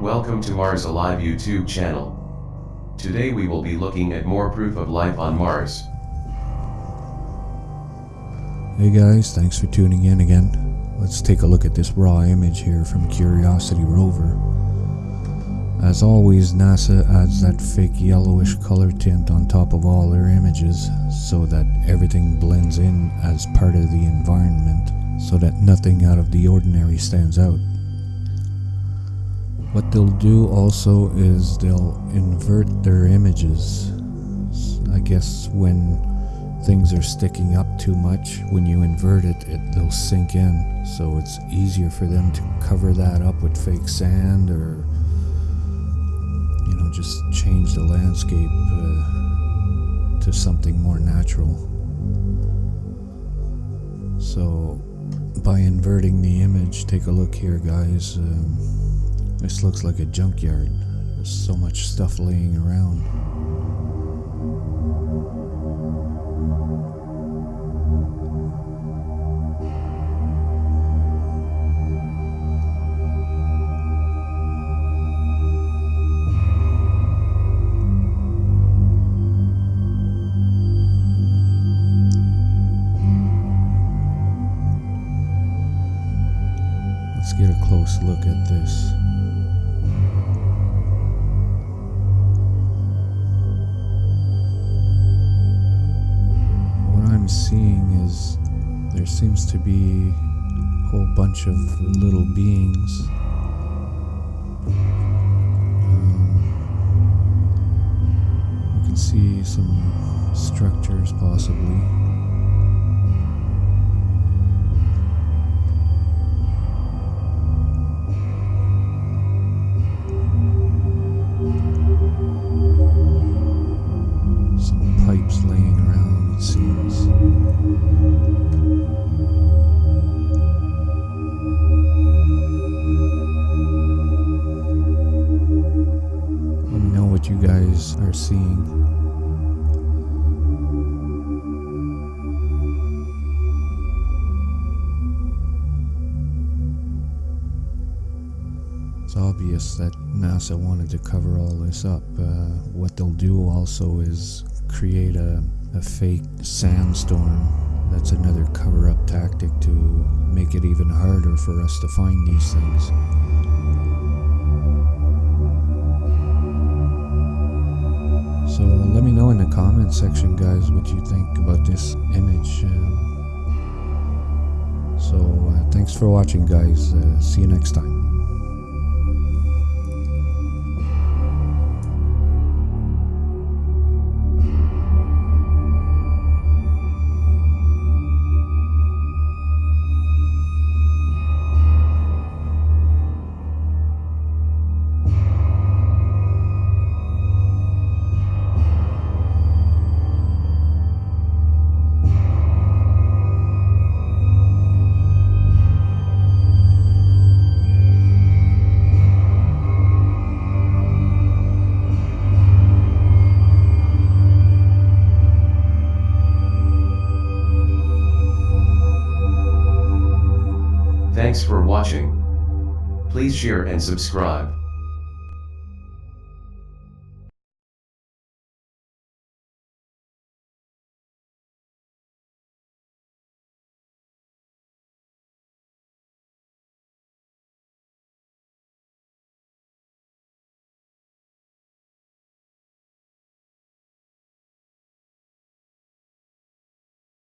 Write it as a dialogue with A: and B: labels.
A: Welcome to Mars Alive YouTube channel. Today we will be looking at more proof of life on Mars.
B: Hey guys, thanks for tuning in again. Let's take a look at this raw image here from Curiosity rover. As always, NASA adds that fake yellowish color tint on top of all their images so that everything blends in as part of the environment so that nothing out of the ordinary stands out. What they'll do also is they'll invert their images. I guess when things are sticking up too much, when you invert it, it they'll sink in. So it's easier for them to cover that up with fake sand or you know just change the landscape uh, to something more natural. So by inverting the image, take a look here guys. Um, this looks like a junkyard. There's so much stuff laying around. Close look at this. What I'm seeing is there seems to be a whole bunch of little beings. Um, you can see some structures possibly. Seeing. It's obvious that NASA wanted to cover all this up. Uh, what they'll do also is create a, a fake sandstorm. That's another cover up tactic to make it even harder for us to find these things. Comment section, guys, what you think about this image. Uh, so uh, thanks for watching, guys. Uh, see you next time.
A: Thanks for watching. Please share and subscribe.